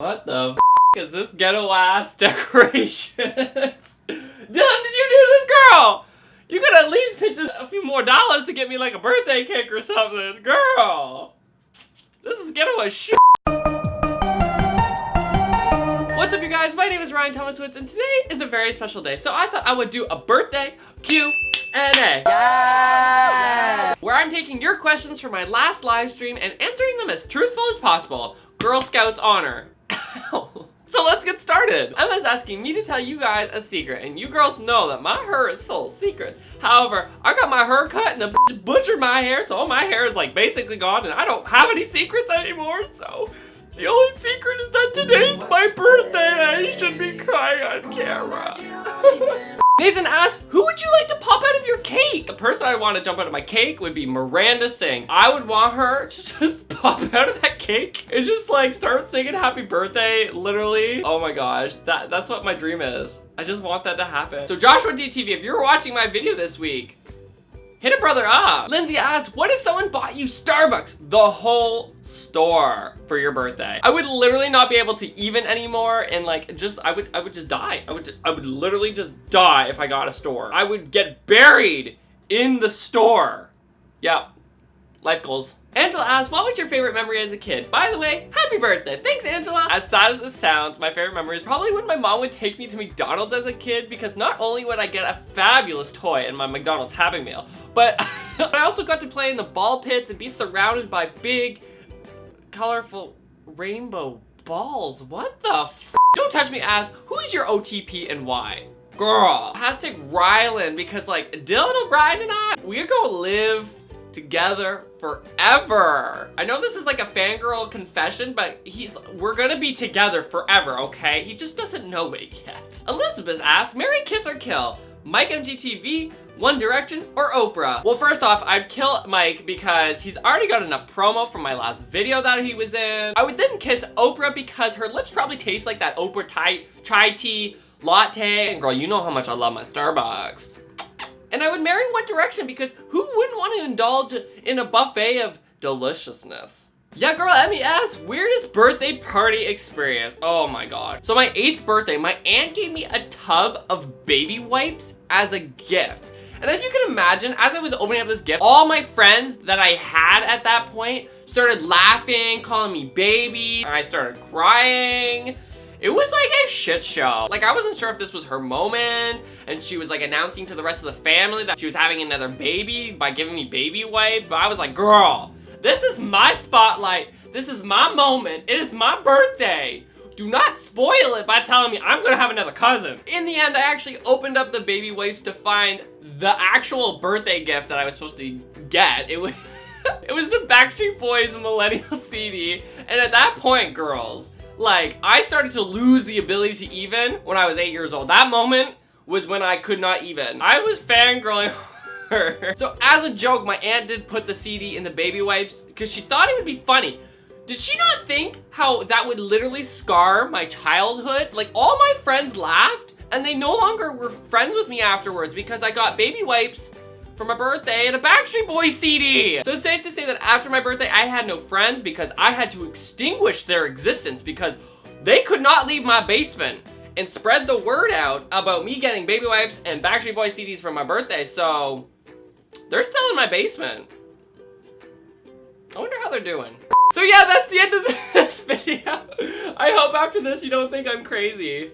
What the f is this ghetto ass decorations? Dylan, did you do this, girl? You could at least pitch a few more dollars to get me like a birthday cake or something. Girl, this is ghetto as shit. What's up you guys? My name is Ryan Thomas Woods and today is a very special day. So I thought I would do a birthday Q&A. Yeah! Where I'm taking your questions from my last live stream and answering them as truthful as possible. Girl Scouts honor. So let's get started. Emma's asking me to tell you guys a secret, and you girls know that my hair is full of secrets. However, I got my hair cut and the butchered my hair, so all my hair is like basically gone, and I don't have any secrets anymore, so... The only secret is that today's my birthday and I should be crying on camera. Nathan asked, who would you like to pop out of your cake? The person I want to jump out of my cake would be Miranda Sings. I would want her to just pop out of that cake and just like start singing happy birthday, literally. Oh my gosh, that, that's what my dream is. I just want that to happen. So Joshua DTV, if you're watching my video this week, Hit a brother up. Lindsay asked, what if someone bought you Starbucks, the whole store for your birthday? I would literally not be able to even anymore and like just, I would, I would just die. I would, I would literally just die if I got a store. I would get buried in the store. Yeah, life goals. Angela asked, what was your favorite memory as a kid? By the way, happy birthday. Thanks, Angela. As sad as it sounds, my favorite memory is probably when my mom would take me to McDonald's as a kid because not only would I get a fabulous toy in my McDonald's Happy Meal, but I also got to play in the ball pits and be surrounded by big, colorful rainbow balls. What the Don't touch me ass, who is your OTP and why? Girl, hashtag Rylan because like Dylan O'Brien and I, we're gonna live together forever. I know this is like a fangirl confession, but he's we're gonna be together forever, okay? He just doesn't know it yet. Elizabeth asked, Marry, Kiss, or Kill? Mike MGTV, One Direction, or Oprah? Well, first off, I'd kill Mike because he's already got enough promo from my last video that he was in. I would then kiss Oprah because her lips probably taste like that Oprah chai tea latte. And girl, you know how much I love my Starbucks. And I would marry One Direction because who wouldn't want to indulge in a buffet of deliciousness? Yeah, girl, asks, weirdest birthday party experience. Oh my god. So my eighth birthday, my aunt gave me a tub of baby wipes as a gift. And as you can imagine, as I was opening up this gift, all my friends that I had at that point started laughing, calling me baby, and I started crying. It was like a shit show. Like I wasn't sure if this was her moment and she was like announcing to the rest of the family that she was having another baby by giving me baby wipes. But I was like, girl, this is my spotlight. This is my moment. It is my birthday. Do not spoil it by telling me I'm gonna have another cousin. In the end, I actually opened up the baby wipes to find the actual birthday gift that I was supposed to get. It was, it was the Backstreet Boys Millennium CD. And at that point, girls, like, I started to lose the ability to even when I was eight years old. That moment was when I could not even. I was fangirling her. So as a joke, my aunt did put the CD in the baby wipes because she thought it would be funny. Did she not think how that would literally scar my childhood? Like all my friends laughed and they no longer were friends with me afterwards because I got baby wipes for my birthday and a Backstreet Boys CD. So it's safe to say that after my birthday, I had no friends because I had to extinguish their existence because they could not leave my basement and spread the word out about me getting baby wipes and Backstreet Boys CDs for my birthday. So they're still in my basement. I wonder how they're doing. So yeah, that's the end of this video. I hope after this you don't think I'm crazy.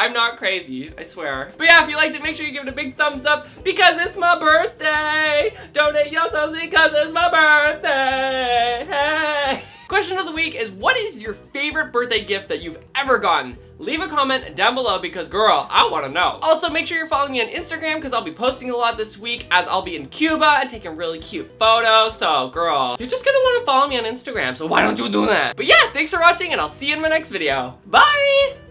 I'm not crazy, I swear. But yeah, if you liked it, make sure you give it a big thumbs up because it's my birthday. Donate your thumbs because it's my birthday. Hey. Question of the week is what is your favorite birthday gift that you've ever gotten? Leave a comment down below because girl, I want to know. Also, make sure you're following me on Instagram because I'll be posting a lot this week as I'll be in Cuba and taking really cute photos. So girl, you're just gonna want to follow me on Instagram, so why don't you do that? But yeah, thanks for watching and I'll see you in my next video. Bye!